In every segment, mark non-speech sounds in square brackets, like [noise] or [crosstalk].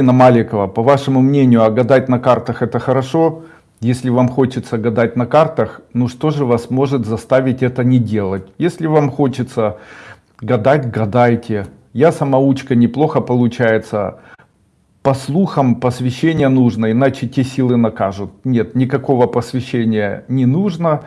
Инна Маликова, по вашему мнению, а гадать на картах это хорошо? Если вам хочется гадать на картах, ну что же вас может заставить это не делать? Если вам хочется гадать, гадайте. Я самоучка, неплохо получается. По слухам посвящение нужно, иначе те силы накажут. Нет, никакого посвящения не нужно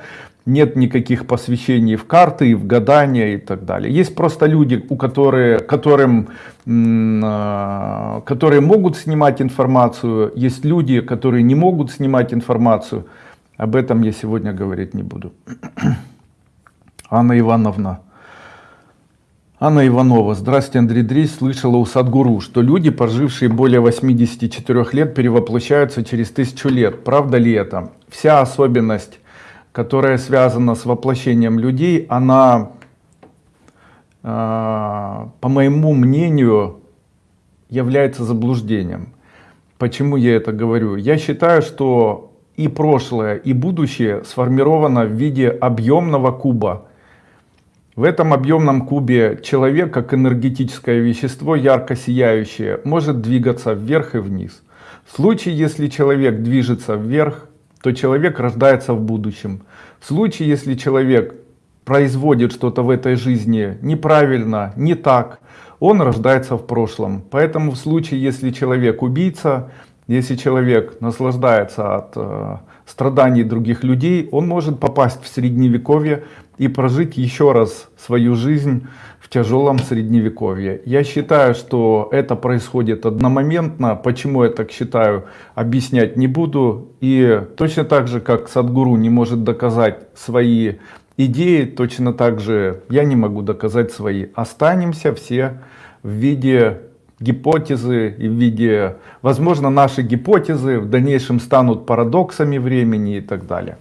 нет никаких посвящений в карты, в гадания и так далее. Есть просто люди, у которые, которым, э, которые могут снимать информацию, есть люди, которые не могут снимать информацию. Об этом я сегодня говорить не буду. [clears throat] Анна Ивановна. Анна Иванова. Здравствуйте, Андрей Дрис. Слышала у Садгуру, что люди, прожившие более 84 лет, перевоплощаются через тысячу лет. Правда ли это? Вся особенность которая связана с воплощением людей, она, а, по моему мнению, является заблуждением. Почему я это говорю? Я считаю, что и прошлое, и будущее сформировано в виде объемного куба. В этом объемном кубе человек, как энергетическое вещество, ярко сияющее, может двигаться вверх и вниз. В случае, если человек движется вверх, то человек рождается в будущем. В случае, если человек производит что-то в этой жизни неправильно, не так, он рождается в прошлом. Поэтому в случае, если человек убийца, если человек наслаждается от э, страданий других людей, он может попасть в средневековье и прожить еще раз свою жизнь в тяжелом средневековье. Я считаю, что это происходит одномоментно. Почему я так считаю, объяснять не буду. И точно так же, как Садгуру не может доказать свои идеи, точно так же я не могу доказать свои. Останемся все в виде гипотезы и в виде, возможно, наши гипотезы в дальнейшем станут парадоксами времени и так далее.